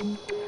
Música